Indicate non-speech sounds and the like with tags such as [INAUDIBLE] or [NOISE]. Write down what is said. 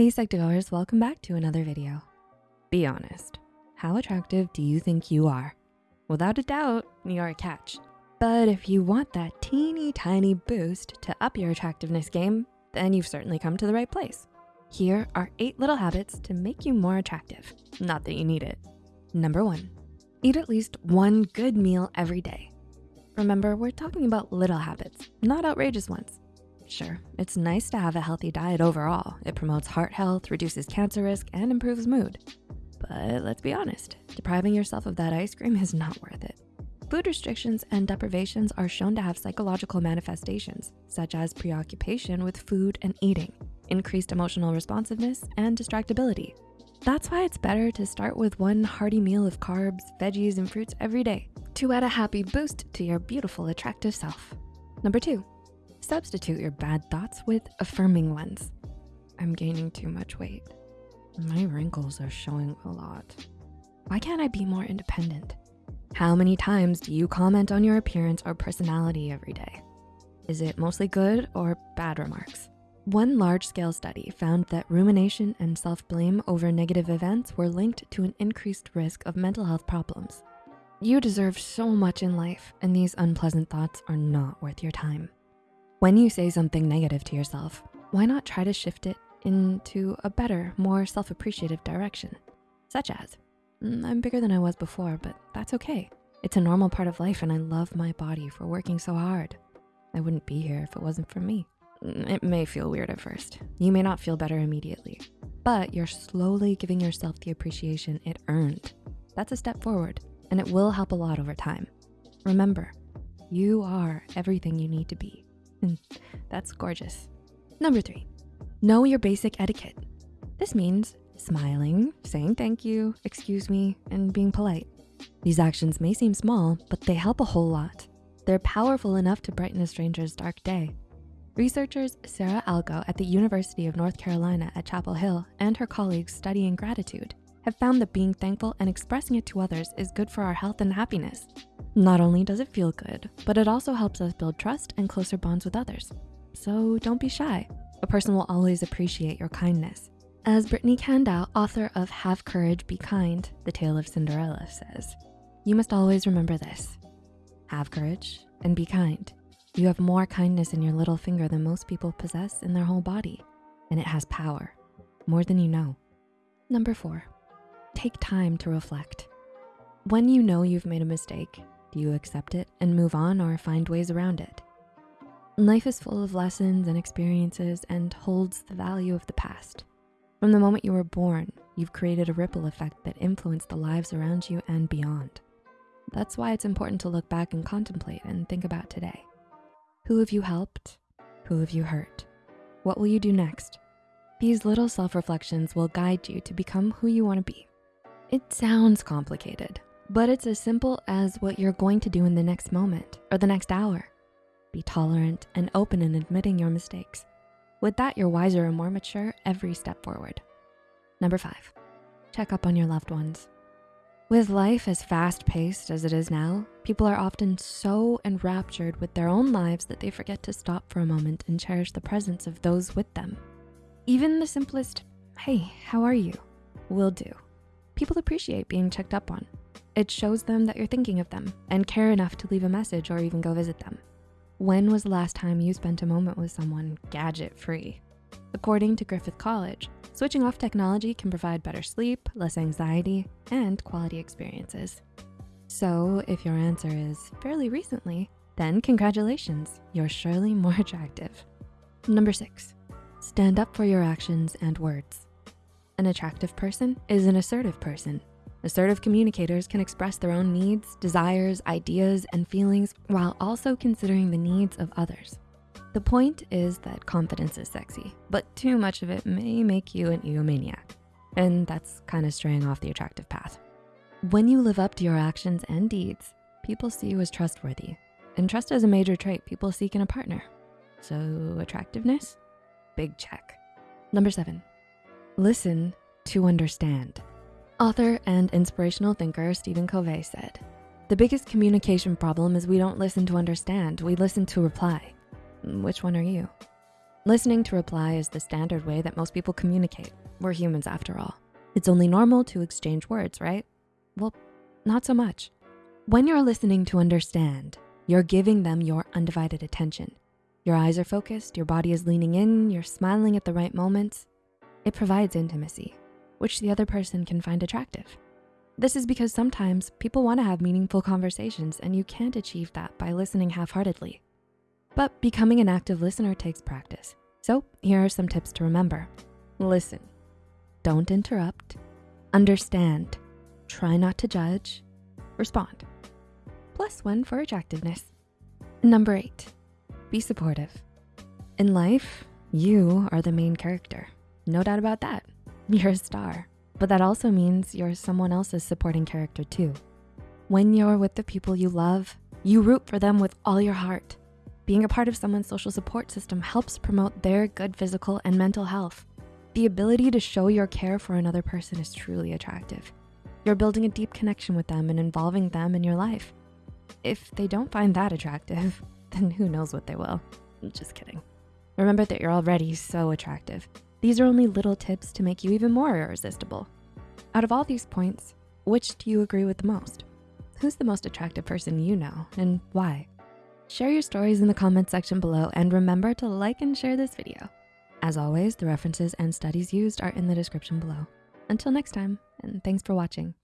Hey Psych2Goers, welcome back to another video. Be honest, how attractive do you think you are? Without a doubt, you're a catch. But if you want that teeny tiny boost to up your attractiveness game, then you've certainly come to the right place. Here are eight little habits to make you more attractive. Not that you need it. Number one, eat at least one good meal every day. Remember, we're talking about little habits, not outrageous ones. Sure, it's nice to have a healthy diet overall. It promotes heart health, reduces cancer risk, and improves mood. But let's be honest, depriving yourself of that ice cream is not worth it. Food restrictions and deprivations are shown to have psychological manifestations, such as preoccupation with food and eating, increased emotional responsiveness, and distractibility. That's why it's better to start with one hearty meal of carbs, veggies, and fruits every day to add a happy boost to your beautiful, attractive self. Number two, substitute your bad thoughts with affirming ones. I'm gaining too much weight. My wrinkles are showing a lot. Why can't I be more independent? How many times do you comment on your appearance or personality every day? Is it mostly good or bad remarks? One large-scale study found that rumination and self-blame over negative events were linked to an increased risk of mental health problems. You deserve so much in life and these unpleasant thoughts are not worth your time. When you say something negative to yourself, why not try to shift it into a better, more self-appreciative direction? Such as, "Mm, I'm bigger than I was before, but that's okay. It's a normal part of life and I love my body for working so hard. I wouldn't be here if it wasn't for me. Mm, It may feel weird at first. You may not feel better immediately, but you're slowly giving yourself the appreciation it earned. That's a step forward and it will help a lot over time. Remember, you are everything you need to be. And that's gorgeous. Number three, know your basic etiquette. This means smiling, saying thank you, excuse me, and being polite. These actions may seem small, but they help a whole lot. They're powerful enough to brighten a stranger's dark day. Researchers Sara Algoe at the University of North Carolina at Chapel Hill and her colleagues studying gratitude have found that being thankful and expressing it to others is good for our health and happiness. Not only does it feel good, but it also helps us build trust and closer bonds with others. So don't be shy. A person will always appreciate your kindness. As Brittany Candau, author of Have Courage, Be Kind, The Tale of Cinderella says, you must always remember this. Have courage and be kind. You have more kindness in your little finger than most people possess in their whole body, and it has power, more than you know. Number four, take time to reflect. When you know you've made a mistake, do you accept it and move on or find ways around it? Life is full of lessons and experiences and holds the value of the past. From the moment you were born, you've created a ripple effect that influenced the lives around you and beyond. That's why it's important to look back and contemplate and think about today. Who have you helped? Who have you hurt? What will you do next? These little self-reflections will guide you to become who you wanna be. It sounds complicated, but it's as simple as what you're going to do in the next moment or the next hour. Be tolerant and open in admitting your mistakes. With that, you're wiser and more mature every step forward. Number five, check up on your loved ones. With life as fast-paced as it is now, people are often so enraptured with their own lives that they forget to stop for a moment and cherish the presence of those with them. Even the simplest, hey, how are you, will do. People appreciate being checked up on. It shows them that you're thinking of them and care enough to leave a message or even go visit them. When was the last time you spent a moment with someone gadget-free? According to Griffith College, switching off technology can provide better sleep, less anxiety, and quality experiences. So if your answer is fairly recently, then congratulations, you're surely more [LAUGHS] attractive. Number six, stand up for your actions and words. An attractive person is an assertive person. Assertive communicators can express their own needs, desires, ideas, and feelings while also considering the needs of others. The point is that confidence is sexy, but too much of it may make you an egomaniac. And that's kind of straying off the attractive path. When you live up to your actions and deeds, people see you as trustworthy. And trust is a major trait people seek in a partner. So attractiveness, big check. Number seven, listen to understand. Author and inspirational thinker Stephen Covey said, the biggest communication problem is we don't listen to understand, we listen to reply. Mm, which one are you? Listening to reply is the standard way that most people communicate. We're humans after all. It's only normal to exchange words, right? Well, not so much. When you're listening to understand, you're giving them your undivided attention. Your eyes are focused, your body is leaning in, you're smiling at the right moments. It provides intimacy, which the other person can find attractive. This is because sometimes people wanna have meaningful conversations and you can't achieve that by listening half-heartedly. But becoming an active listener takes practice. So here are some tips to remember. Listen, don't interrupt, understand, try not to judge, respond. Plus one for attractiveness. Number eight, be supportive. In life, you are the main character. No doubt about that. You're a star. But that also means you're someone else's supporting character too. When you're with the people you love, you root for them with all your heart. Being a part of someone's social support system helps promote their good physical and mental health. The ability to show your care for another person is truly attractive. You're building a deep connection with them and involving them in your life. If they don't find that attractive, [LAUGHS] then who knows what they will. I'm Just kidding. Remember that you're already so attractive. These are only little tips to make you even more irresistible. Out of all these points, which do you agree with the most? Who's the most attractive person you know and why? Share your stories in the comment section below and remember to like and share this video. As always, the references and studies used are in the description below. Until next time, and thanks for watching.